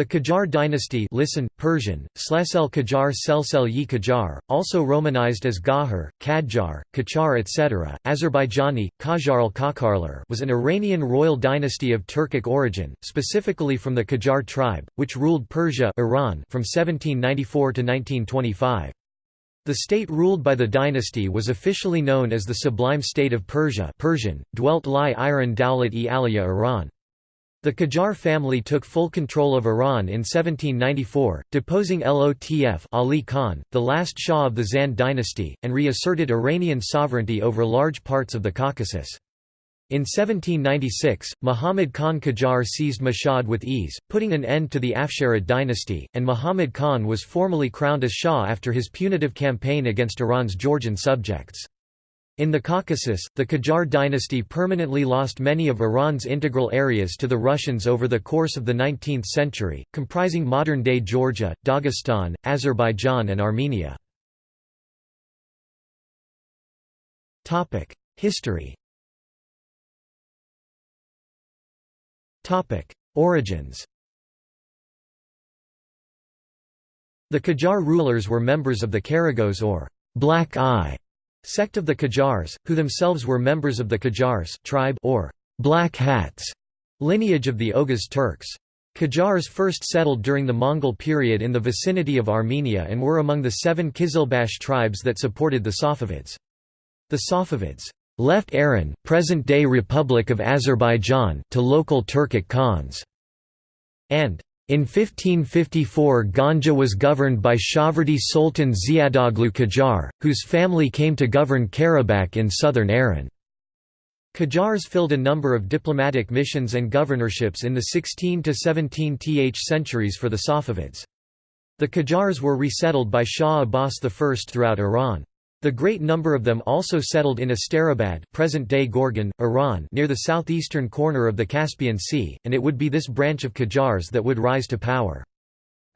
The Qajar dynasty listen, Persian, Slesel Qajar Selsel yi Qajar, also romanized as Gahar, Kadjar, Kachar etc., Azerbaijani, Qajar al was an Iranian royal dynasty of Turkic origin, specifically from the Qajar tribe, which ruled Persia Iran from 1794 to 1925. The state ruled by the dynasty was officially known as the Sublime State of Persia Persian, dwelt Li Iran Dawlat-e Aliya Iran. The Qajar family took full control of Iran in 1794, deposing Lotf Ali Khan, the last Shah of the Zand dynasty, and reasserted Iranian sovereignty over large parts of the Caucasus. In 1796, Muhammad Khan Qajar seized Mashhad with ease, putting an end to the Afsharid dynasty, and Muhammad Khan was formally crowned as Shah after his punitive campaign against Iran's Georgian subjects. In the Caucasus, the Qajar dynasty permanently lost many of Iran's integral areas to the Russians over the course of the 19th century, comprising modern-day Georgia, Dagestan, Azerbaijan and Armenia. History Origins The Qajar rulers were members of the Karagos or Black Eye Sect of the Qajars, who themselves were members of the Qajars tribe or Black Hats lineage of the Oghuz Turks. Qajars first settled during the Mongol period in the vicinity of Armenia and were among the seven Kizilbash tribes that supported the Safavids. The Safavids left Aran, present-day Republic of Azerbaijan, to local Turkic Khans, and in 1554 Ganja was governed by Shahrvardi Sultan Ziadoglu Qajar, whose family came to govern Karabakh in southern Aran. Qajars filled a number of diplomatic missions and governorships in the 16 to 17th centuries for the Safavids. The Qajars were resettled by Shah Abbas I throughout Iran. The great number of them also settled in Asterabad present-day Gorgan, Iran near the southeastern corner of the Caspian Sea, and it would be this branch of Qajars that would rise to power.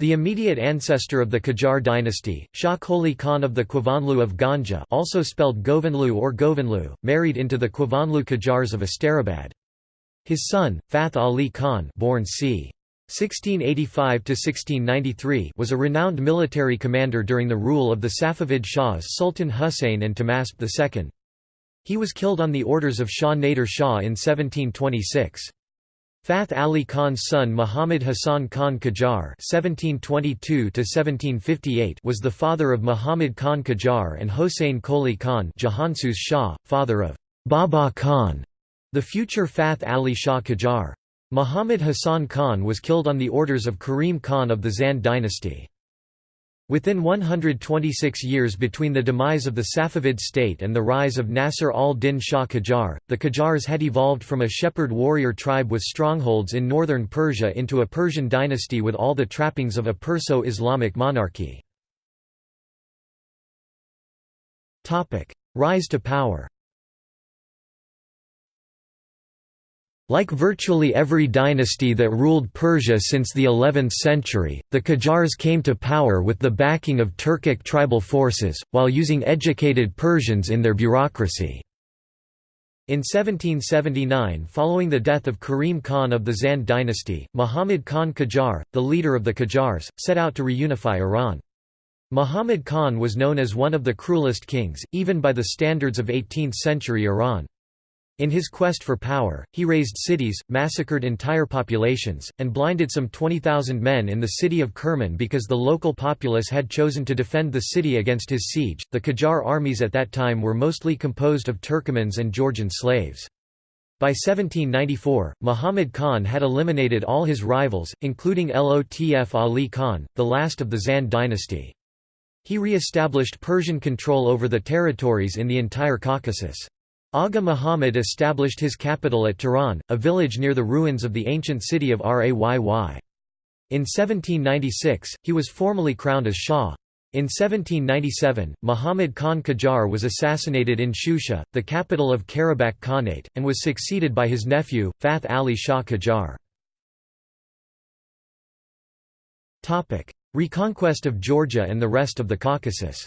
The immediate ancestor of the Qajar dynasty, Shah Qoli Khan of the Quivanlu of Ganja also spelled Govanlu or Govanlu, married into the Quivanlu Qajars of Asterabad. His son, Fath Ali Khan born c. 1685–1693 was a renowned military commander during the rule of the Safavid Shahs Sultan Husayn and Tahmasp II. He was killed on the orders of Shah Nader Shah in 1726. Fath Ali Khan's son Muhammad Hassan Khan Qajar (1722–1758) was the father of Muhammad Khan Qajar and Hossein Qoli Khan, Jahansuz Shah, father of Baba Khan, the future Fath Ali Shah Qajar. Muhammad Hassan Khan was killed on the orders of Karim Khan of the Zand dynasty. Within 126 years between the demise of the Safavid state and the rise of Nasr al-Din Shah Qajar, the Qajars had evolved from a shepherd warrior tribe with strongholds in northern Persia into a Persian dynasty with all the trappings of a Perso-Islamic monarchy. Rise to power Like virtually every dynasty that ruled Persia since the 11th century, the Qajars came to power with the backing of Turkic tribal forces, while using educated Persians in their bureaucracy. In 1779 following the death of Karim Khan of the Zand dynasty, Muhammad Khan Qajar, the leader of the Qajars, set out to reunify Iran. Muhammad Khan was known as one of the cruelest kings, even by the standards of 18th-century Iran. In his quest for power, he razed cities, massacred entire populations, and blinded some 20,000 men in the city of Kerman because the local populace had chosen to defend the city against his siege. The Qajar armies at that time were mostly composed of Turkomans and Georgian slaves. By 1794, Muhammad Khan had eliminated all his rivals, including Lotf Ali Khan, the last of the Zand dynasty. He re-established Persian control over the territories in the entire Caucasus. Agha Muhammad established his capital at Tehran, a village near the ruins of the ancient city of Rayy. In 1796, he was formally crowned as Shah. In 1797, Muhammad Khan Qajar was assassinated in Shusha, the capital of Karabakh Khanate, and was succeeded by his nephew, Fath Ali Shah Qajar. Reconquest of Georgia and the rest of the Caucasus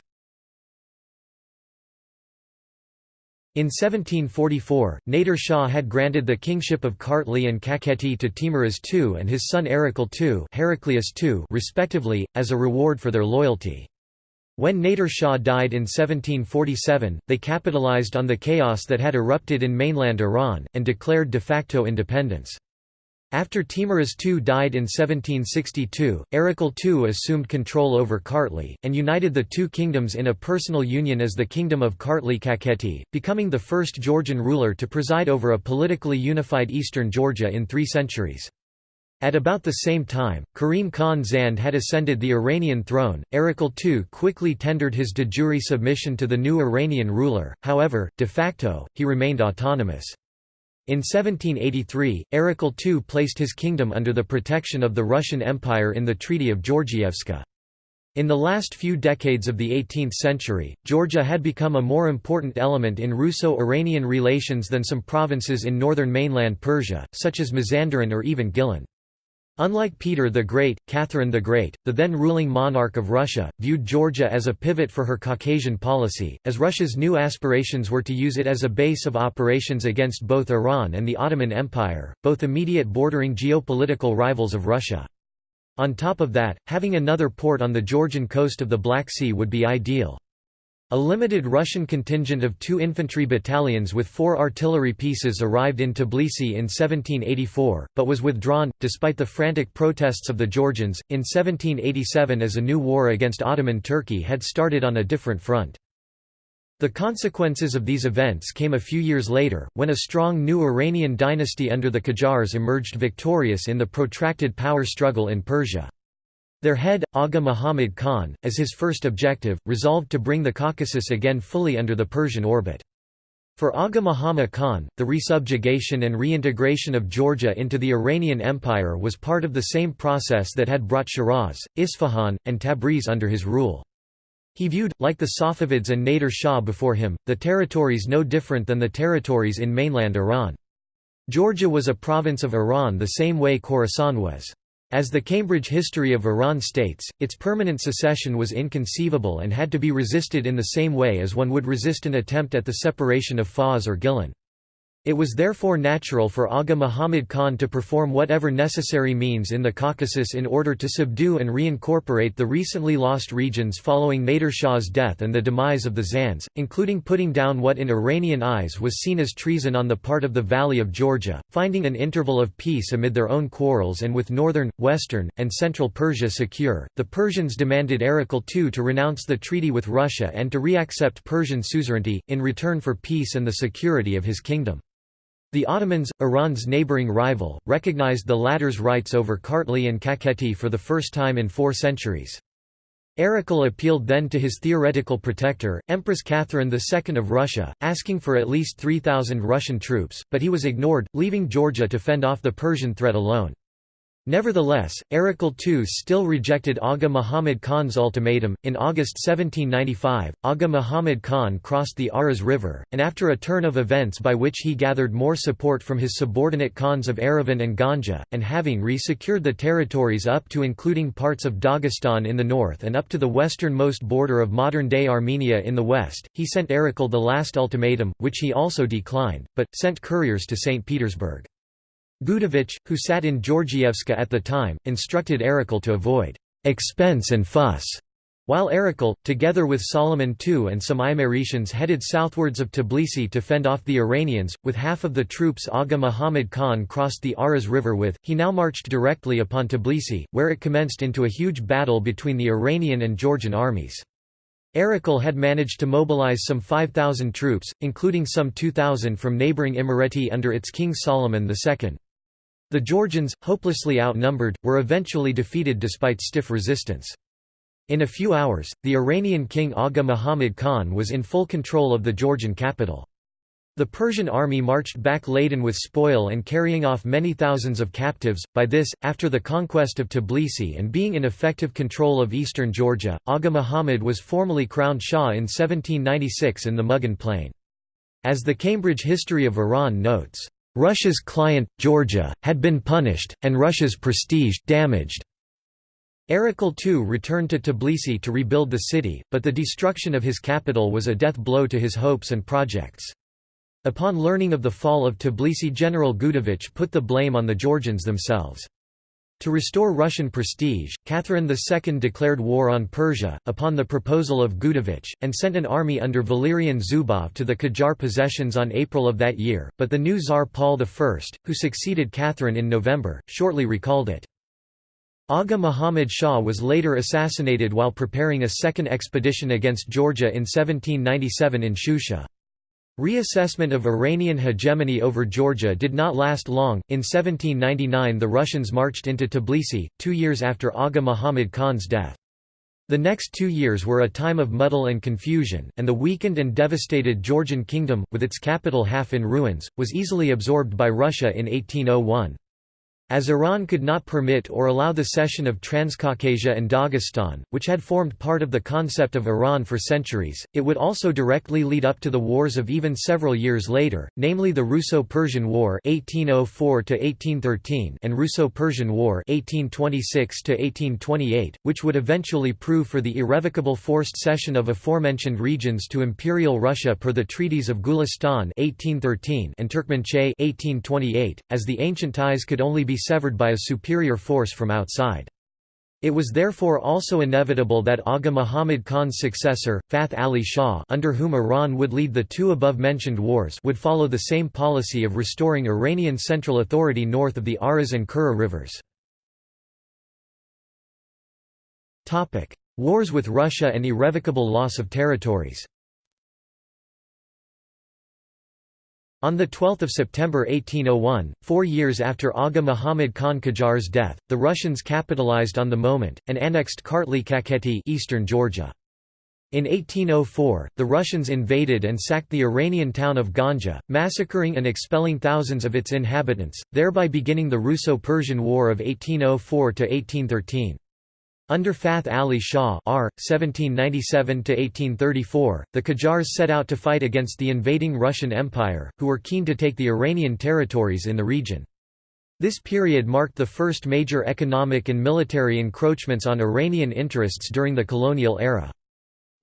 In 1744, Nader Shah had granted the kingship of Kartli and Kakheti to Teimuraz II and his son Erekle II, II respectively, as a reward for their loyalty. When Nader Shah died in 1747, they capitalized on the chaos that had erupted in mainland Iran, and declared de facto independence. After Teimuraz II died in 1762, Erekle II assumed control over Kartli, and united the two kingdoms in a personal union as the Kingdom of Kartli-Kakheti, becoming the first Georgian ruler to preside over a politically unified eastern Georgia in three centuries. At about the same time, Karim Khan Zand had ascended the Iranian throne. Erekle II quickly tendered his de jure submission to the new Iranian ruler, however, de facto, he remained autonomous. In 1783, Erekle II placed his kingdom under the protection of the Russian Empire in the Treaty of Georgievska. In the last few decades of the 18th century, Georgia had become a more important element in Russo-Iranian relations than some provinces in northern mainland Persia, such as Mazandaran or even Gilan. Unlike Peter the Great, Catherine the Great, the then ruling monarch of Russia, viewed Georgia as a pivot for her Caucasian policy, as Russia's new aspirations were to use it as a base of operations against both Iran and the Ottoman Empire, both immediate bordering geopolitical rivals of Russia. On top of that, having another port on the Georgian coast of the Black Sea would be ideal. A limited Russian contingent of two infantry battalions with four artillery pieces arrived in Tbilisi in 1784, but was withdrawn, despite the frantic protests of the Georgians, in 1787 as a new war against Ottoman Turkey had started on a different front. The consequences of these events came a few years later, when a strong new Iranian dynasty under the Qajars emerged victorious in the protracted power struggle in Persia. Their head, Aga Muhammad Khan, as his first objective, resolved to bring the Caucasus again fully under the Persian orbit. For Aga Muhammad Khan, the resubjugation and reintegration of Georgia into the Iranian Empire was part of the same process that had brought Shiraz, Isfahan, and Tabriz under his rule. He viewed, like the Safavids and Nader Shah before him, the territories no different than the territories in mainland Iran. Georgia was a province of Iran the same way Khorasan was. As the Cambridge History of Iran states, its permanent secession was inconceivable and had to be resisted in the same way as one would resist an attempt at the separation of Fars or Gilan. It was therefore natural for Aga Muhammad Khan to perform whatever necessary means in the Caucasus in order to subdue and reincorporate the recently lost regions following Nader Shah's death and the demise of the Zands, including putting down what in Iranian eyes was seen as treason on the part of the wali of Georgia, finding an interval of peace amid their own quarrels and with northern, western, and central Persia secure. The Persians demanded Erekle II to renounce the treaty with Russia and to reaccept Persian suzerainty, in return for peace and the security of his kingdom. The Ottomans, Iran's neighboring rival, recognized the latter's rights over Kartli and Kakheti for the first time in four centuries. Erekle appealed then to his theoretical protector, Empress Catherine II of Russia, asking for at least 3,000 Russian troops, but he was ignored, leaving Georgia to fend off the Persian threat alone. Nevertheless, Erekle II still rejected Aga Muhammad Khan's ultimatum. In August 1795, Aga Muhammad Khan crossed the Aras River, and after a turn of events by which he gathered more support from his subordinate Khans of Erivan and Ganja, and having re-secured the territories up to including parts of Dagestan in the north and up to the westernmost border of modern-day Armenia in the west, he sent Erekle the last ultimatum, which he also declined, but, sent couriers to St. Petersburg. Gudovich, who sat in Georgievska at the time, instructed Erekle to avoid «expense and fuss», while Erekle, together with Solomon II and some Imeretians headed southwards of Tbilisi to fend off the Iranians, with half of the troops Agha Muhammad Khan crossed the Aras River with, he now marched directly upon Tbilisi, where it commenced into a huge battle between the Iranian and Georgian armies. Erekle had managed to mobilize some 5,000 troops, including some 2,000 from neighboring Imereti under its king Solomon II. The Georgians, hopelessly outnumbered, were eventually defeated despite stiff resistance. In a few hours, the Iranian king Aga Muhammad Khan was in full control of the Georgian capital. The Persian army marched back laden with spoil and carrying off many thousands of captives. By this, after the conquest of Tbilisi and being in effective control of eastern Georgia, Aga Muhammad was formally crowned Shah in 1796 in the Mughan plain. As the Cambridge History of Iran notes, Russia's client, Georgia, had been punished, and Russia's prestige, damaged. Erekle II returned to Tbilisi to rebuild the city, but the destruction of his capital was a death blow to his hopes and projects. Upon learning of the fall of Tbilisi General Gudovich put the blame on the Georgians themselves. To restore Russian prestige, Catherine II declared war on Persia, upon the proposal of Gudovich, and sent an army under Valerian Zubov to the Qajar possessions on April of that year, but the new Tsar Paul I, who succeeded Catherine in November, shortly recalled it. Agha Muhammad Shah was later assassinated while preparing a second expedition against Georgia in 1797 in Shusha. Reassessment of Iranian hegemony over Georgia did not last long. In 1799, the Russians marched into Tbilisi, two years after Aga Muhammad Khan's death. The next two years were a time of muddle and confusion, and the weakened and devastated Georgian kingdom, with its capital half in ruins, was easily absorbed by Russia in 1801. As Iran could not permit or allow the cession of Transcaucasia and Dagestan, which had formed part of the concept of Iran for centuries, it would also directly lead up to the wars of even several years later, namely the Russo-Persian War (1804–1813) and Russo-Persian War (1826–1828), which would eventually prove for the irrevocable forced cession of aforementioned regions to Imperial Russia per the treaties of Gulistan (1813) and Turkmenchay (1828), as the ancient ties could only be severed by a superior force from outside. It was therefore also inevitable that Agha Muhammad Khan's successor, Fath Ali Shah under whom Iran would lead the two above-mentioned wars would follow the same policy of restoring Iranian central authority north of the Aras and Kura rivers. Wars with Russia and irrevocable loss of territories On 12 September 1801, four years after Agha Muhammad Khan Qajar's death, the Russians capitalized on the moment, and annexed Kartli Kakheti eastern Georgia. In 1804, the Russians invaded and sacked the Iranian town of Ganja, massacring and expelling thousands of its inhabitants, thereby beginning the Russo-Persian War of 1804–1813. Under Fath Ali Shah R. 1797–1834, the Qajars set out to fight against the invading Russian Empire, who were keen to take the Iranian territories in the region. This period marked the first major economic and military encroachments on Iranian interests during the colonial era.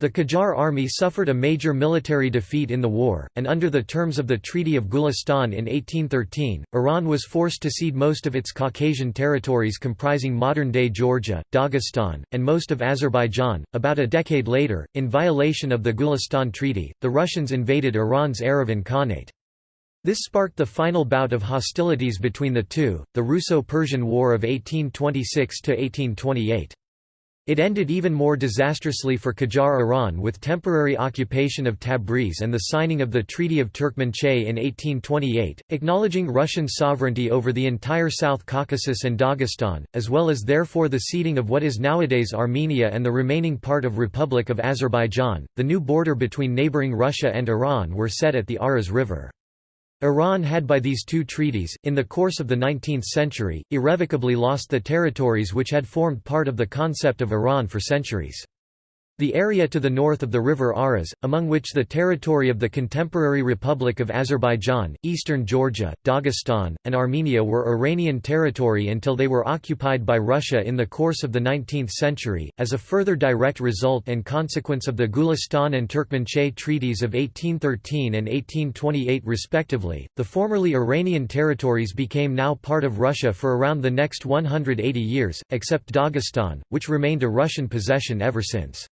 The Qajar army suffered a major military defeat in the war, and under the terms of the Treaty of Gulistan in 1813, Iran was forced to cede most of its Caucasian territories comprising modern-day Georgia, Dagestan, and most of Azerbaijan. About a decade later, in violation of the Gulistan Treaty, the Russians invaded Iran's Yerevan Khanate. This sparked the final bout of hostilities between the two, the Russo-Persian War of 1826–1828. It ended even more disastrously for Qajar Iran with temporary occupation of Tabriz and the signing of the Treaty of Turkmenchay in 1828, acknowledging Russian sovereignty over the entire South Caucasus and Dagestan, as well as therefore the ceding of what is nowadays Armenia and the remaining part of Republic of Azerbaijan. The new border between neighboring Russia and Iran were set at the Aras River. Iran had by these two treaties, in the course of the 19th century, irrevocably lost the territories which had formed part of the concept of Iran for centuries. The area to the north of the river Aras, among which the territory of the contemporary Republic of Azerbaijan, eastern Georgia, Dagestan, and Armenia were Iranian territory until they were occupied by Russia in the course of the 19th century. As a further direct result and consequence of the Gulistan and Turkmenchay treaties of 1813 and 1828 respectively, the formerly Iranian territories became now part of Russia for around the next 180 years, except Dagestan, which remained a Russian possession ever since.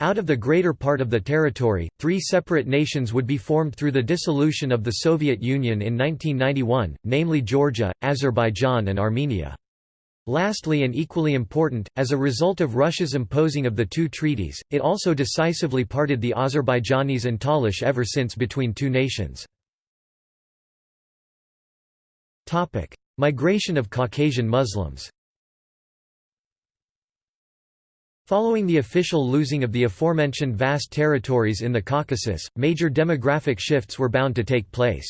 Out of the greater part of the territory, three separate nations would be formed through the dissolution of the Soviet Union in 1991, namely Georgia, Azerbaijan and Armenia. Lastly and equally important, as a result of Russia's imposing of the two treaties, it also decisively parted the Azerbaijanis and Talish ever since between two nations. Migration of Caucasian Muslims Following the official losing of the aforementioned vast territories in the Caucasus, major demographic shifts were bound to take place.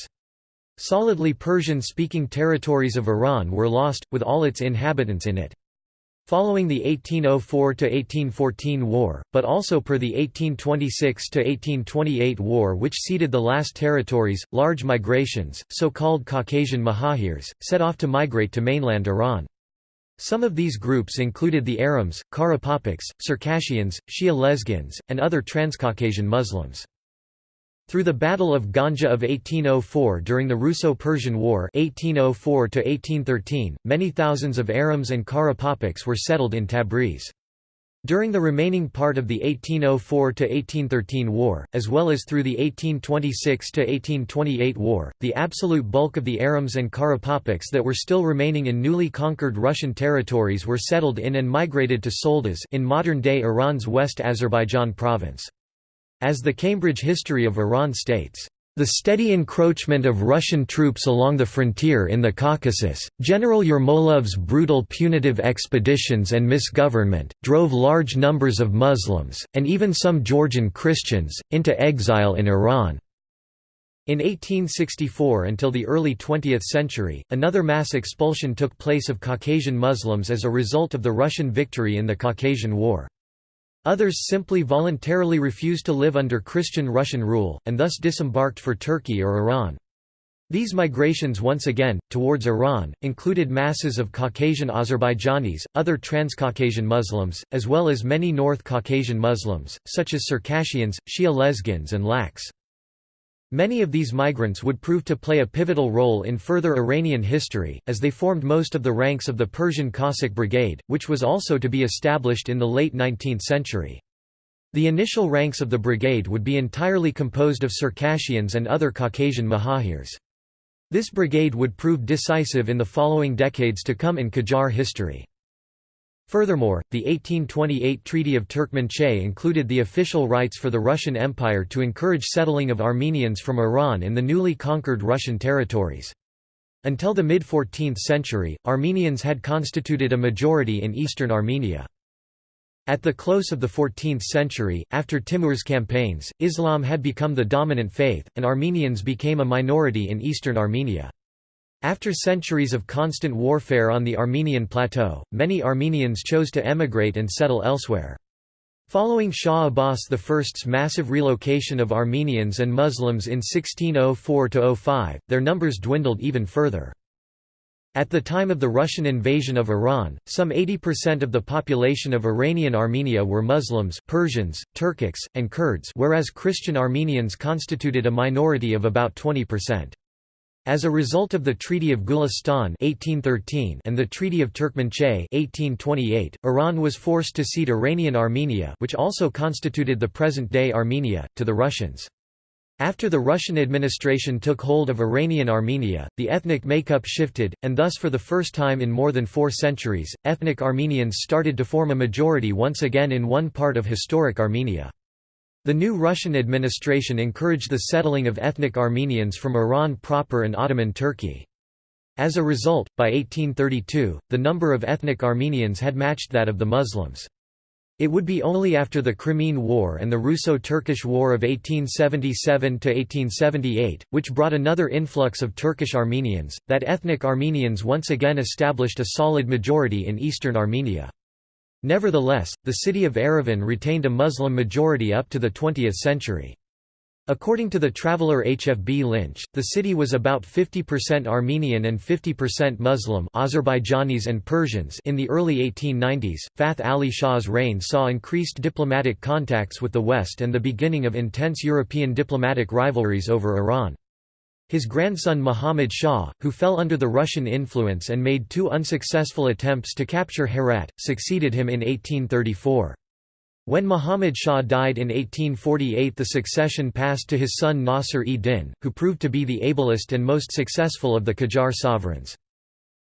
Solidly Persian-speaking territories of Iran were lost, with all its inhabitants in it. Following the 1804–1814 war, but also per the 1826–1828 war which ceded the last territories, large migrations, so-called Caucasian Mahajirs, set off to migrate to mainland Iran. Some of these groups included the Arams, Karapapaks, Circassians, Shia Lezgins, and other Transcaucasian Muslims. Through the Battle of Ganja of 1804 during the Russo-Persian War 1804 many thousands of Arams and Karapapaks were settled in Tabriz. During the remaining part of the 1804–1813 war, as well as through the 1826–1828 war, the absolute bulk of the Arams and Karapapaks that were still remaining in newly conquered Russian territories were settled in and migrated to Solduz in modern-day Iran's West Azerbaijan province. As the Cambridge History of Iran states, the steady encroachment of Russian troops along the frontier in the Caucasus, General Yermolov's brutal punitive expeditions and misgovernment, drove large numbers of Muslims, and even some Georgian Christians, into exile in Iran. In 1864 until the early 20th century, another mass expulsion took place of Caucasian Muslims as a result of the Russian victory in the Caucasian War. Others simply voluntarily refused to live under Christian Russian rule, and thus disembarked for Turkey or Iran. These migrations once again, towards Iran, included masses of Caucasian Azerbaijanis, other Transcaucasian Muslims, as well as many North Caucasian Muslims, such as Circassians, Shia Lezgins and Laks. Many of these migrants would prove to play a pivotal role in further Iranian history, as they formed most of the ranks of the Persian Cossack Brigade, which was also to be established in the late 19th century. The initial ranks of the brigade would be entirely composed of Circassians and other Caucasian Mahajirs. This brigade would prove decisive in the following decades to come in Qajar history. Furthermore, the 1828 Treaty of Turkmenchay included the official rights for the Russian Empire to encourage settling of Armenians from Iran in the newly conquered Russian territories. Until the mid-14th century, Armenians had constituted a majority in eastern Armenia. At the close of the 14th century, after Timur's campaigns, Islam had become the dominant faith, and Armenians became a minority in eastern Armenia. After centuries of constant warfare on the Armenian plateau, many Armenians chose to emigrate and settle elsewhere. Following Shah Abbas I's massive relocation of Armenians and Muslims in 1604–05, their numbers dwindled even further. At the time of the Russian invasion of Iran, some 80% of the population of Iranian Armenia were Muslims Persians, Turkics, and Kurds whereas Christian Armenians constituted a minority of about 20%. As a result of the Treaty of Gulistan 1813 and the Treaty of Turkmenchay 1828, Iran was forced to cede Iranian Armenia which also constituted the present-day Armenia, to the Russians. After the Russian administration took hold of Iranian Armenia, the ethnic makeup shifted, and thus for the first time in more than four centuries, ethnic Armenians started to form a majority once again in one part of historic Armenia. The new Russian administration encouraged the settling of ethnic Armenians from Iran proper and Ottoman Turkey. As a result, by 1832, the number of ethnic Armenians had matched that of the Muslims. It would be only after the Crimean War and the Russo-Turkish War of 1877–1878, which brought another influx of Turkish Armenians, that ethnic Armenians once again established a solid majority in eastern Armenia. Nevertheless, the city of Yerevan retained a Muslim majority up to the 20th century. According to the traveller H. F. B. Lynch, the city was about 50% Armenian and 50% Muslim Azerbaijanis and Persians in the early 1890s. Fath Ali Shah's reign saw increased diplomatic contacts with the West and the beginning of intense European diplomatic rivalries over Iran. His grandson Muhammad Shah, who fell under the Russian influence and made two unsuccessful attempts to capture Herat, succeeded him in 1834. When Muhammad Shah died in 1848 the succession passed to his son Nasr-e-Din, who proved to be the ablest and most successful of the Qajar sovereigns.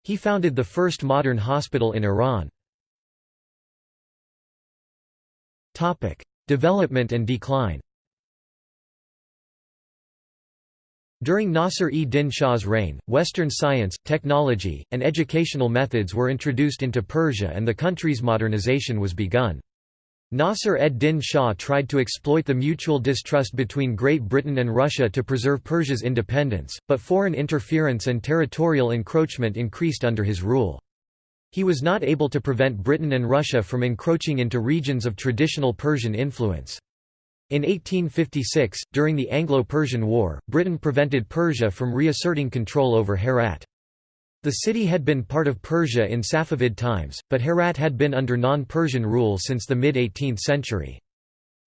He founded the first modern hospital in Iran. Development and decline During Nasr-e-Din Shah's reign, Western science, technology, and educational methods were introduced into Persia and the country's modernization was begun. Nasr ed-Din Shah tried to exploit the mutual distrust between Great Britain and Russia to preserve Persia's independence, but foreign interference and territorial encroachment increased under his rule. He was not able to prevent Britain and Russia from encroaching into regions of traditional Persian influence. In 1856, during the Anglo-Persian War, Britain prevented Persia from reasserting control over Herat. The city had been part of Persia in Safavid times, but Herat had been under non-Persian rule since the mid-18th century.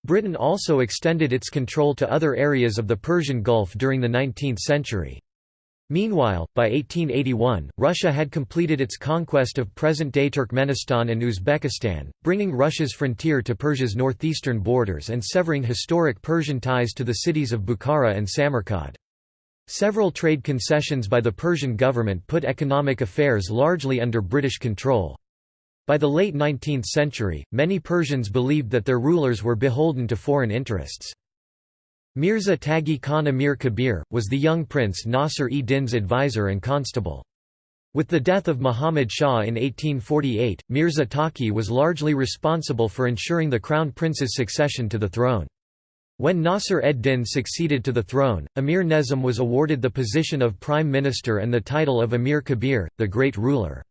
Britain also extended its control to other areas of the Persian Gulf during the 19th century. Meanwhile, by 1881, Russia had completed its conquest of present-day Turkmenistan and Uzbekistan, bringing Russia's frontier to Persia's northeastern borders and severing historic Persian ties to the cities of Bukhara and Samarkand. Several trade concessions by the Persian government put economic affairs largely under British control. By the late 19th century, many Persians believed that their rulers were beholden to foreign interests. Mirza Taghi Khan Amir Kabir, was the young prince Nasr-e-Din's advisor and constable. With the death of Muhammad Shah in 1848, Mirza Taghi was largely responsible for ensuring the crown prince's succession to the throne. When Nasr ed-Din succeeded to the throne, Amir Nezam was awarded the position of prime minister and the title of Amir Kabir, the great ruler.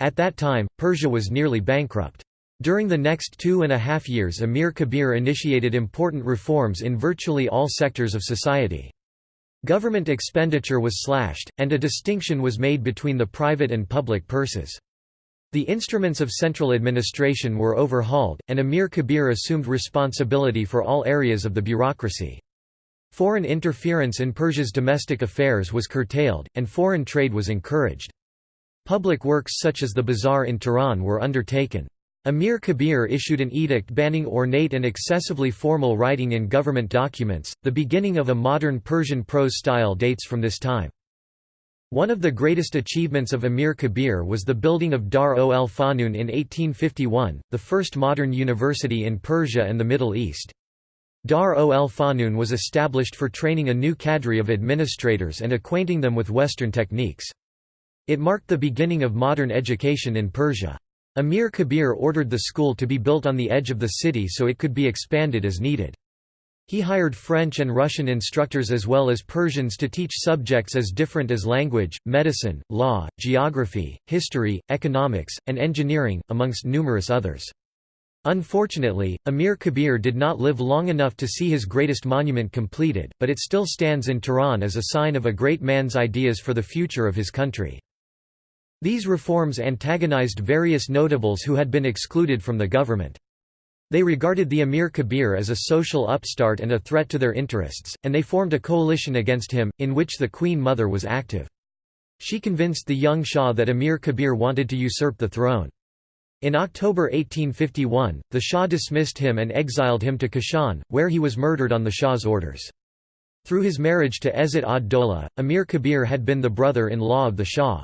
At that time, Persia was nearly bankrupt. During the next two and a half years Amir Kabir initiated important reforms in virtually all sectors of society. Government expenditure was slashed, and a distinction was made between the private and public purses. The instruments of central administration were overhauled, and Amir Kabir assumed responsibility for all areas of the bureaucracy. Foreign interference in Persia's domestic affairs was curtailed, and foreign trade was encouraged. Public works such as the bazaar in Tehran were undertaken. Amir Kabir issued an edict banning ornate and excessively formal writing in government documents. The beginning of a modern Persian prose style dates from this time. One of the greatest achievements of Amir Kabir was the building of Dar ol Fanun in 1851, the first modern university in Persia and the Middle East. Dar ol Fanun was established for training a new cadre of administrators and acquainting them with Western techniques. It marked the beginning of modern education in Persia. Amir Kabir ordered the school to be built on the edge of the city so it could be expanded as needed. He hired French and Russian instructors as well as Persians to teach subjects as different as language, medicine, law, geography, history, economics, and engineering, amongst numerous others. Unfortunately, Amir Kabir did not live long enough to see his greatest monument completed, but it still stands in Tehran as a sign of a great man's ideas for the future of his country. These reforms antagonized various notables who had been excluded from the government. They regarded the Amir Kabir as a social upstart and a threat to their interests, and they formed a coalition against him, in which the Queen Mother was active. She convinced the young Shah that Amir Kabir wanted to usurp the throne. In October 1851, the Shah dismissed him and exiled him to Kashan, where he was murdered on the Shah's orders. Through his marriage to Izzat ad-Dola, Amir Kabir had been the brother-in-law of the Shah.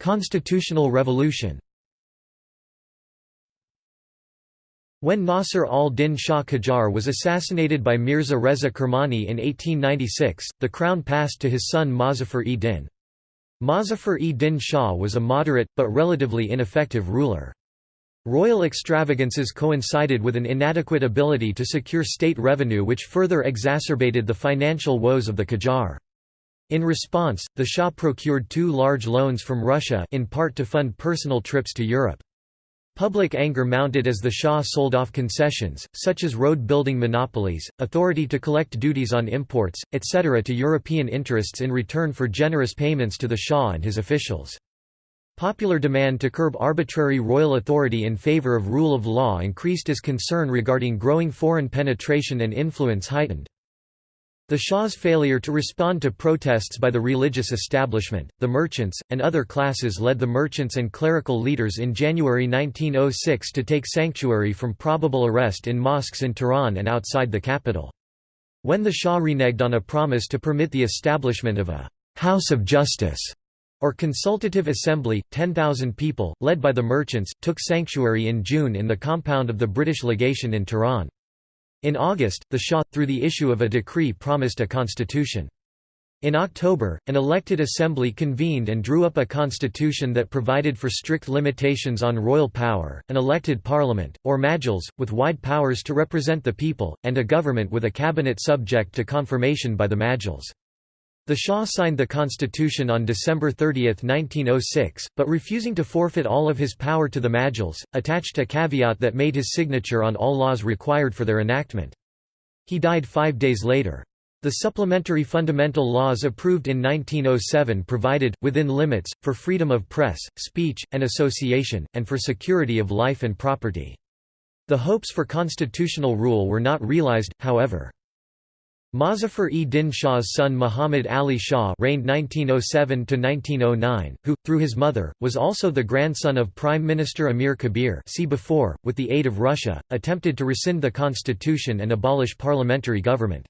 Constitutional revolution When Nasr al-Din Shah Qajar was assassinated by Mirza Reza Kermani in 1896, the crown passed to his son Mozaffar-e-Din. Mozaffar-e-Din Shah was a moderate, but relatively ineffective ruler. Royal extravagances coincided with an inadequate ability to secure state revenue which further exacerbated the financial woes of the Qajar. In response, the Shah procured two large loans from Russia in part to fund personal trips to Europe. Public anger mounted as the Shah sold off concessions, such as road-building monopolies, authority to collect duties on imports, etc. to European interests in return for generous payments to the Shah and his officials. Popular demand to curb arbitrary royal authority in favor of rule of law increased as concern regarding growing foreign penetration and influence heightened. The Shah's failure to respond to protests by the religious establishment, the merchants, and other classes led the merchants and clerical leaders in January 1906 to take sanctuary from probable arrest in mosques in Tehran and outside the capital. When the Shah reneged on a promise to permit the establishment of a «house of justice» or consultative assembly, 10,000 people, led by the merchants, took sanctuary in June in the compound of the British legation in Tehran. In August, the Shah, through the issue of a decree promised a constitution. In October, an elected assembly convened and drew up a constitution that provided for strict limitations on royal power, an elected parliament, or majlis, with wide powers to represent the people, and a government with a cabinet subject to confirmation by the majlis. The Shah signed the constitution on December 30, 1906, but refusing to forfeit all of his power to the Majlis, attached a caveat that made his signature on all laws required for their enactment. He died five days later. The supplementary fundamental laws approved in 1907 provided, within limits, for freedom of press, speech, and association, and for security of life and property. The hopes for constitutional rule were not realized, however. Mozaffar-e-Din Shah's son Muhammad Ali Shah reigned 1907–1909, who, through his mother, was also the grandson of Prime Minister Amir Kabir see before, with the aid of Russia, attempted to rescind the constitution and abolish parliamentary government.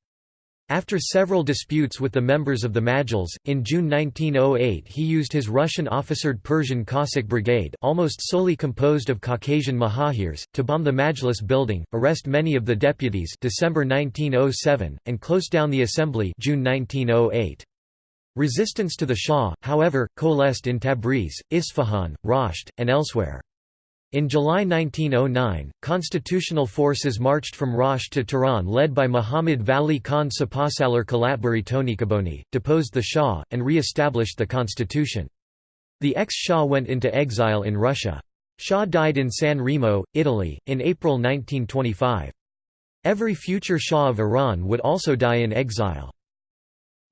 After several disputes with the members of the Majlis, in June 1908 he used his Russian-officered Persian Cossack brigade almost solely composed of Caucasian Mahajirs, to bomb the Majlis building, arrest many of the deputies December 1907, and close down the assembly June 1908. Resistance to the Shah, however, coalesced in Tabriz, Isfahan, Rasht, and elsewhere. In July 1909, constitutional forces marched from Rasht to Tehran led by Muhammad Vali Khan Sapasalar Kalatbari Tonikaboni, deposed the Shah, and re-established the constitution. The ex-Shah went into exile in Russia. Shah died in San Remo, Italy, in April 1925. Every future Shah of Iran would also die in exile.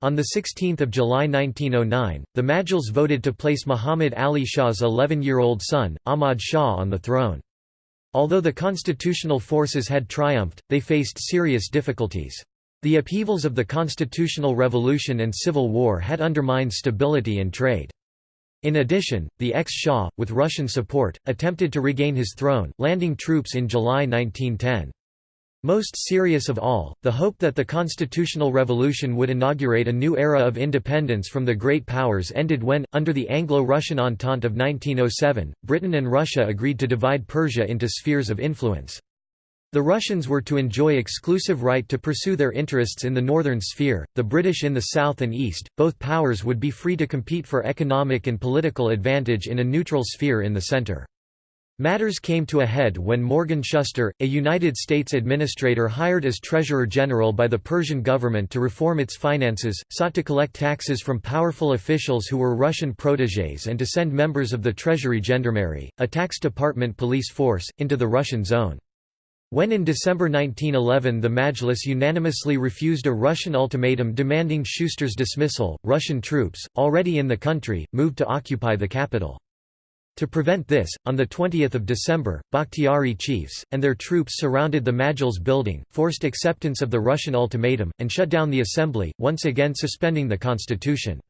On 16 July 1909, the Majlis voted to place Muhammad Ali Shah's 11-year-old son, Ahmad Shah on the throne. Although the constitutional forces had triumphed, they faced serious difficulties. The upheavals of the constitutional revolution and civil war had undermined stability and trade. In addition, the ex-Shah, with Russian support, attempted to regain his throne, landing troops in July 1910. Most serious of all, the hope that the constitutional revolution would inaugurate a new era of independence from the great powers ended when, under the Anglo-Russian Entente of 1907, Britain and Russia agreed to divide Persia into spheres of influence. The Russians were to enjoy exclusive right to pursue their interests in the northern sphere, the British in the south and east, both powers would be free to compete for economic and political advantage in a neutral sphere in the centre. Matters came to a head when Morgan Shuster, a United States administrator hired as Treasurer General by the Persian government to reform its finances, sought to collect taxes from powerful officials who were Russian protégés and to send members of the Treasury Gendarmerie, a tax department police force, into the Russian zone. When in December 1911 the Majlis unanimously refused a Russian ultimatum demanding Shuster's dismissal, Russian troops, already in the country, moved to occupy the capital. To prevent this, on 20 December, Bakhtiari chiefs, and their troops surrounded the Majlis building, forced acceptance of the Russian ultimatum, and shut down the assembly, once again suspending the constitution.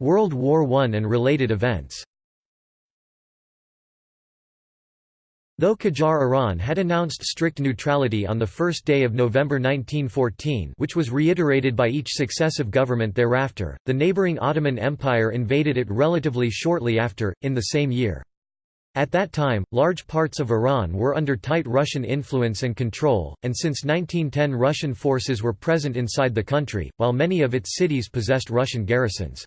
World War I and related events Though Qajar Iran had announced strict neutrality on the first day of November 1914 which was reiterated by each successive government thereafter, the neighbouring Ottoman Empire invaded it relatively shortly after, in the same year. At that time, large parts of Iran were under tight Russian influence and control, and since 1910 Russian forces were present inside the country, while many of its cities possessed Russian garrisons.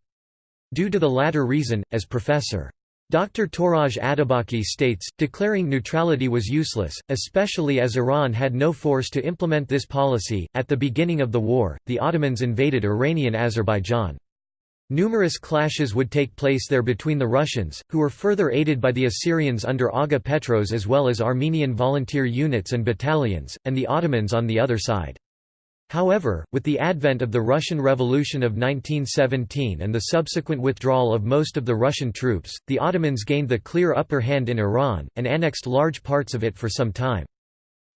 Due to the latter reason, as Professor. Dr. Touraj Atabaki states, declaring neutrality was useless, especially as Iran had no force to implement this policy. At the beginning of the war, the Ottomans invaded Iranian Azerbaijan. Numerous clashes would take place there between the Russians, who were further aided by the Assyrians under Aga Petros as well as Armenian volunteer units and battalions, and the Ottomans on the other side. However, with the advent of the Russian Revolution of 1917 and the subsequent withdrawal of most of the Russian troops, the Ottomans gained the clear upper hand in Iran, and annexed large parts of it for some time.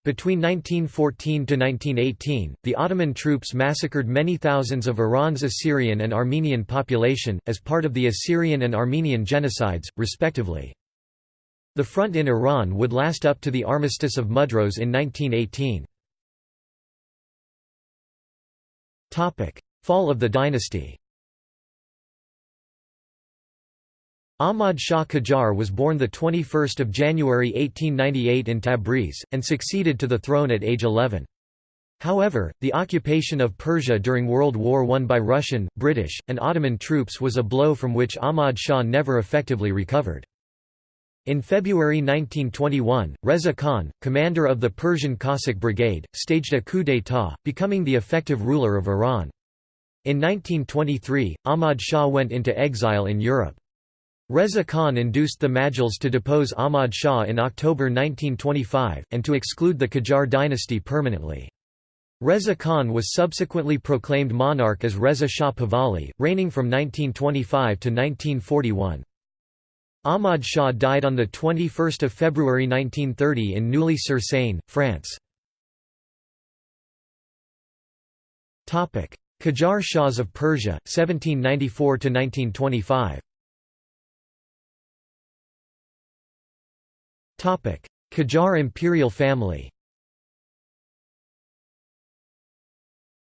Between 1914 to 1918, the Ottoman troops massacred many thousands of Iran's Assyrian and Armenian population, as part of the Assyrian and Armenian genocides, respectively. The front in Iran would last up to the Armistice of Mudros in 1918. Fall of the dynasty Ahmad Shah Qajar was born 21 January 1898 in Tabriz, and succeeded to the throne at age 11. However, the occupation of Persia during World War I by Russian, British, and Ottoman troops was a blow from which Ahmad Shah never effectively recovered. In February 1921, Reza Khan, commander of the Persian Cossack Brigade, staged a coup d'état, becoming the effective ruler of Iran. In 1923, Ahmad Shah went into exile in Europe. Reza Khan induced the Majles to depose Ahmad Shah in October 1925, and to exclude the Qajar dynasty permanently. Reza Khan was subsequently proclaimed monarch as Reza Shah Pahlavi, reigning from 1925 to 1941. Ahmad Shah died on 21 February 1930 in Neuilly-sur-Seine, France. Qajar Shahs of Persia, 1794–1925 Qajar imperial family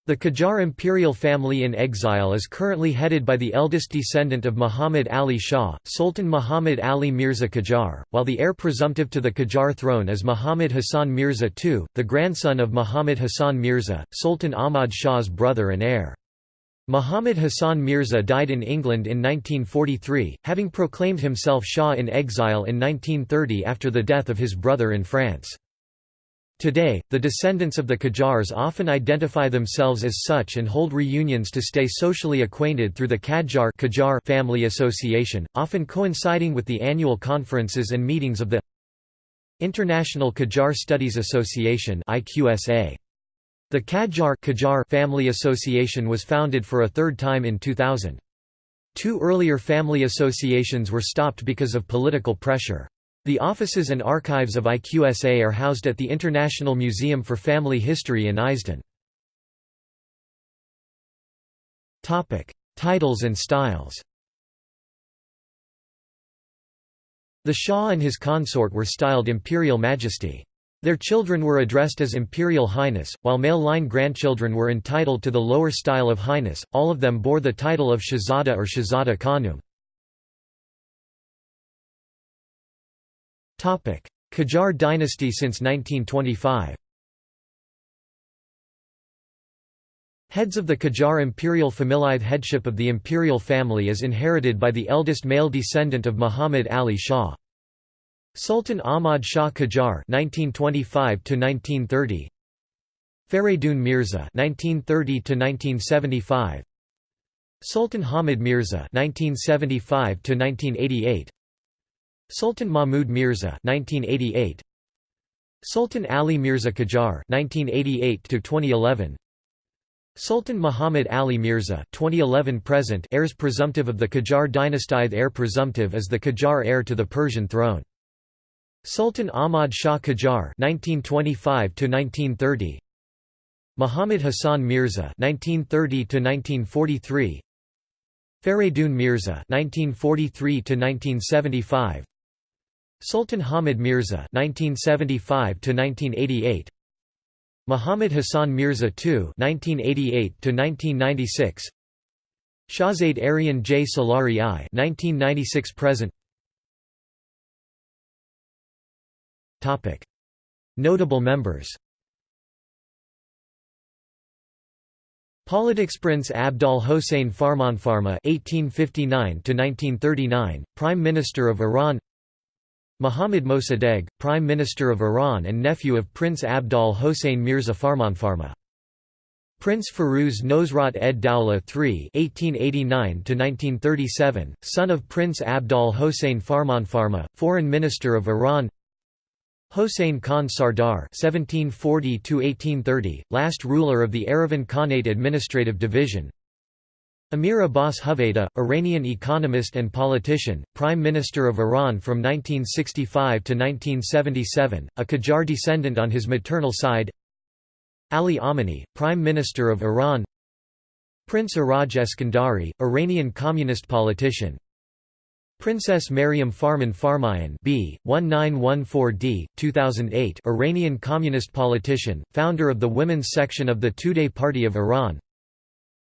The Qajar imperial family in exile is currently headed by the eldest descendant of Muhammad Ali Shah, Sultan Muhammad Ali Mirza Qajar, while the heir presumptive to the Qajar throne is Muhammad Hassan Mirza II, the grandson of Muhammad Hassan Mirza, Sultan Ahmad Shah's brother and heir. Muhammad Hassan Mirza died in England in 1943, having proclaimed himself Shah in exile in 1930 after the death of his brother in France. Today, the descendants of the Qajars often identify themselves as such and hold reunions to stay socially acquainted through the Qajar Qajar family association, often coinciding with the annual conferences and meetings of the International Qajar Studies Association The Qajar Qajar family association was founded for a third time in 2000. Two earlier family associations were stopped because of political pressure. The offices and archives of IQSA are housed at the International Museum for Family History in Eijsden. Titles and styles The Shah and his consort were styled Imperial Majesty. Their children were addressed as Imperial Highness, while male line grandchildren were entitled to the lower style of Highness, all of them bore the title of Shahzada or Shahzada Khanum. Qajar dynasty since 1925 Heads of the Qajar imperial familial headship of the imperial family is inherited by the eldest male descendant of Muhammad Ali Shah. Sultan Ahmad Shah Qajar (1925–1930), Faridun Mirza (1930–1975), Sultan Hamid Mirza (1975–1988), Sultan Mahmud Mirza 1988 Sultan Ali Mirza Qajar 1988 to 2011 Sultan Muhammad Ali Mirza 2011 present heirs presumptive of the Qajar dynasty the heir presumptive is the Qajar heir to the Persian throne. Sultan Ahmad Shah Qajar 1925 to 1930 Muhammad Hassan Mirza 1930 to 1943 Faridun Mirza 1943 to 1975 Sultan Hamid Mirza (1975–1988), Muhammad Hassan Mirza II (1988–1996), Shahzade Aryan J. Salari I (1996–present). Topic: Notable members. Politics Prince Abdal Hossein Farmanfarma (1859–1939), Prime Minister of Iran. Mohammad Mossadegh, Prime Minister of Iran and nephew of Prince Abdal Hossein Mirza Farmanfarma. Prince Firuz Nosrat ed Dawla III (1889–1937), son of Prince Abdal Hossein Farmanfarma, Foreign Minister of Iran. Hossein Khan Sardar (1740–1830), last ruler of the Erivan Khanate Administrative Division. Amir Abbas Huvayda, Iranian economist and politician, Prime Minister of Iran from 1965 to 1977, a Qajar descendant on his maternal side. Ali Amini, Prime Minister of Iran. Prince Iraj Eskandari, Iranian communist politician. Princess Maryam Farman Farmayan B. 1914d, 2008 Iranian communist politician, founder of the women's section of the Tudeh Party of Iran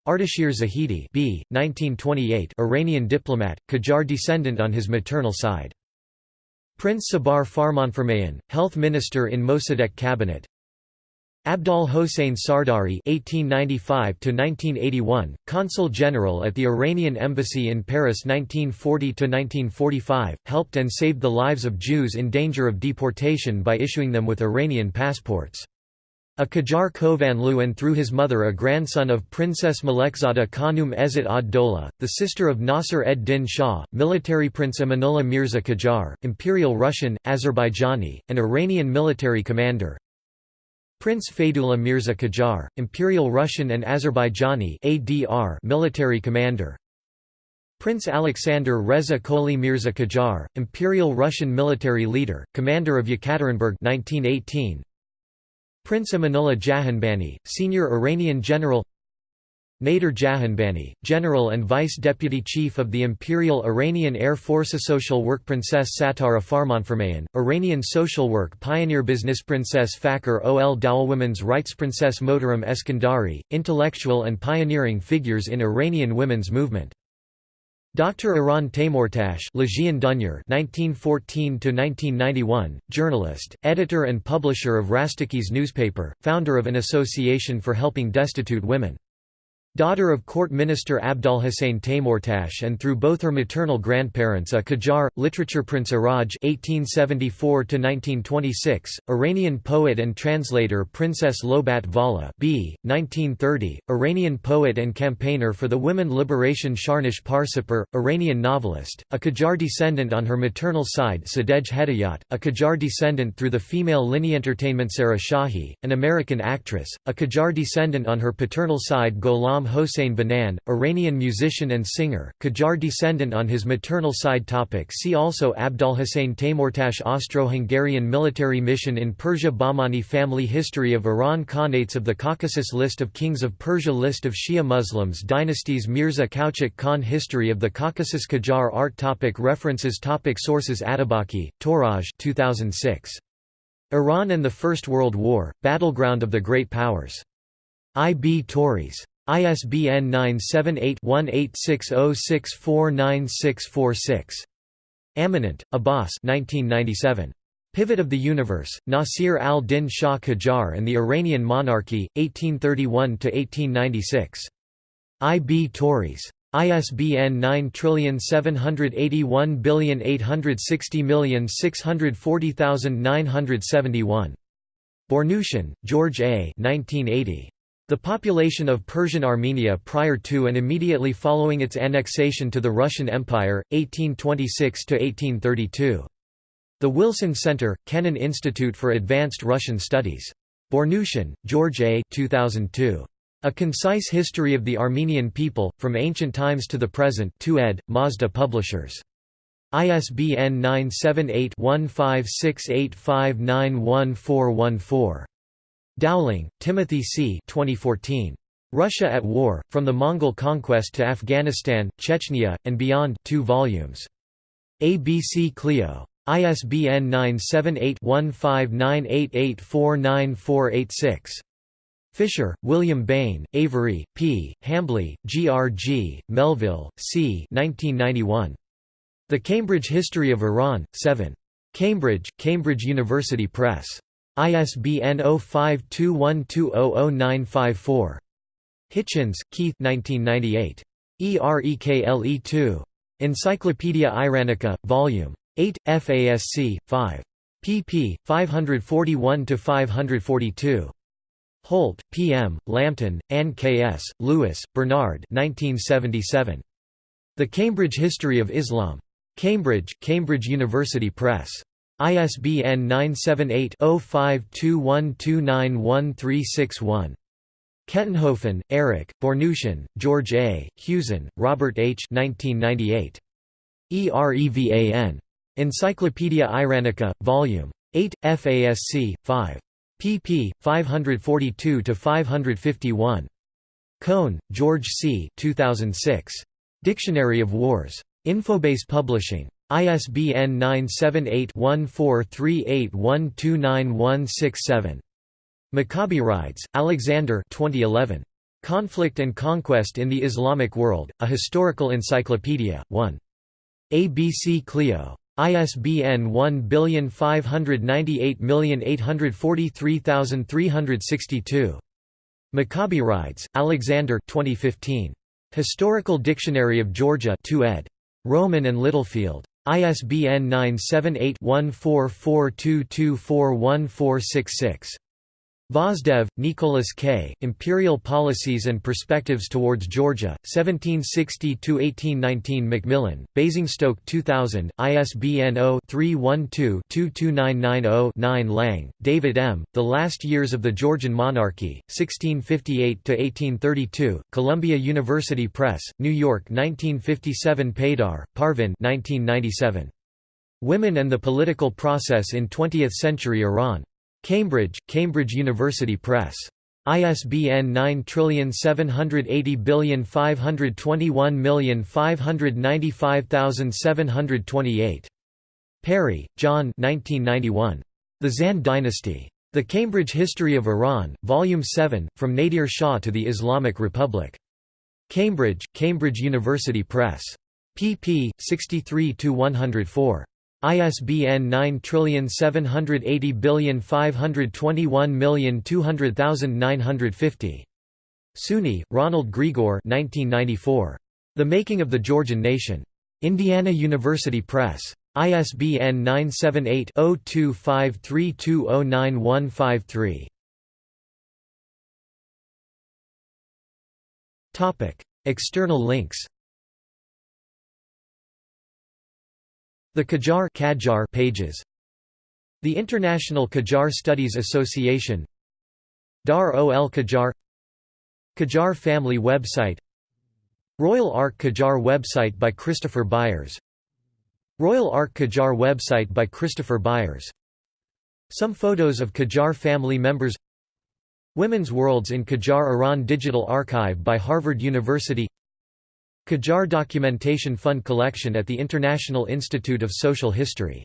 Ardashir Zahidi B. 1928 Iranian diplomat, Qajar descendant on his maternal side. Prince Sabar Farmanfarmayan, health minister in Mossadegh cabinet. Abdal Hossein Sardari (1895–1981), consul general at the Iranian embassy in Paris 1940–1945, helped and saved the lives of Jews in danger of deportation by issuing them with Iranian passports. A Qajar Kovanlu and through his mother a grandson of Princess Malekzada Khanum Ezzat ad-Dola, the sister of Nasser ed-Din Shah, military Prince Amanullah Mirza Qajar, Imperial Russian, Azerbaijani, and Iranian military commander Prince Faidullah Mirza Qajar, Imperial Russian and Azerbaijani ADR military commander Prince Alexander Reza Koli Mirza Qajar, Imperial Russian military leader, commander of Yekaterinburg 1918. Prince Amanullah Jahanbani, senior Iranian general Nader Jahanbani, General and Vice Deputy Chief of the Imperial Iranian Air Force Social Work Princess Satara Farmanfarmayan, Iranian Social Work Pioneer Business Princess Fakhr ol Dawla Women's Rights Princess Mohtaram Eskandari, intellectual and pioneering figures in Iranian women's movement Dr. Iran Dunyar 1914–1991, journalist, editor and publisher of Rastakhiz newspaper, founder of an association for helping destitute women. Daughter of court minister Abdul Hussein Taymurtash and through both her maternal grandparents a Qajar, literature Prince Iraj (1874–1926), Iranian poet and translator Princess Lobat Vala (b. 1930), Iranian poet and campaigner for the women liberation Shahrnush Parsipur, Iranian novelist, a Qajar descendant on her maternal side Sadegh Hedayat, a Qajar descendant through the female lineage entertainment Sarah Shahi, an American actress, a Qajar descendant on her paternal side Gholam Imam Hossein Banan, Iranian musician and singer, Qajar descendant on his maternal side topic See also Abdolhussein Taymurtash Austro-Hungarian military mission in Persia Bahmani family History of Iran Khanates of the Caucasus List of kings of Persia List of Shia Muslims Dynasties Mirza Kuchik Khan History of the Caucasus Qajar Art topic References topic Sources Atabaki, Touraj 2006. Iran and the First World War, Battleground of the Great Powers. I. B. Tauris. ISBN 978-1860649646. Amanat, Abbas 1997. Pivot of the Universe, Nasir al-Din Shah Qajar and the Iranian Monarchy, 1831–1896. I. B. Tauris. ISBN 9781860640971. Bournoutian, George A. 1980. The population of Persian Armenia prior to and immediately following its annexation to the Russian Empire, 1826–1832. The Wilson Center, Kennan Institute for Advanced Russian Studies. Bournoutian, George A. 2002. A Concise History of the Armenian People, From Ancient Times to the Present 2 ed., Mazda Publishers. ISBN 978 1568591414. Dowling, Timothy C. 2014. Russia at War, From the Mongol Conquest to Afghanistan, Chechnya, and Beyond 2 volumes. ABC Clio. ISBN 978-1598849486. Fisher, William Bain, Avery, P., Hambly, G. R. G., Melville, C. 1991. The Cambridge History of Iran, 7. Cambridge, Cambridge University Press. ISBN 0521200954. Hitchens, Keith 1998. EREKLE2. Encyclopaedia Iranica, Vol. 8, FASC, 5. pp. 541–542. Holt, P. M., Lambton, Ann K. S., Lewis, Bernard 1977. The Cambridge History of Islam. Cambridge, Cambridge University Press. ISBN 978-0521291361. Kettenhofen, Eric, Bournoutian, George A., Hewsen, Robert H. 1998. EREVAN. Encyclopaedia Iranica, Vol. 8, FASC, 5. pp. 542–551. Cohn, George C. 2006. Dictionary of Wars. Infobase Publishing. ISBN 978-1438129167. Maccabi Alexander 2011. Conflict and Conquest in the Islamic World, A Historical Encyclopedia, 1. ABC Clio. ISBN 1598843362. Mikaberidze, Alexander 2015. Historical Dictionary of Georgia 2 ed. Rowman and Littlefield. ISBN 978-1442241466. Gvosdev, Nicholas K., Imperial Policies and Perspectives Towards Georgia, 1760–1819 Macmillan, Basingstoke 2000, ISBN 0-312-22990-9 Lang, David M., The Last Years of the Georgian Monarchy, 1658–1832, Columbia University Press, New York 1957 Paidar, Parvin 1997. Women and the Political Process in Twentieth-Century Iran. Cambridge, Cambridge University Press. ISBN 9780521595728. Perry, John 1991. The Zand Dynasty. The Cambridge History of Iran, Volume 7, From Nadir Shah to the Islamic Republic. Cambridge, Cambridge University Press. pp. 63–104. ISBN 9780521200950. Suny, Ronald Grigor 1994. The Making of the Georgian Nation. Indiana University Press. ISBN 978-0253209153. External links The Qajar Qajar pages. The International Qajar Studies Association. Dar ol Qajar. Qajar family website. Royal Ark Qajar website by Christopher Buyers. Royal Ark Qajar website by Christopher Buyers. Some photos of Qajar family members. Women's Worlds in Qajar Iran Digital Archive by Harvard University Qajar Documentation Fund Collection at the International Institute of Social History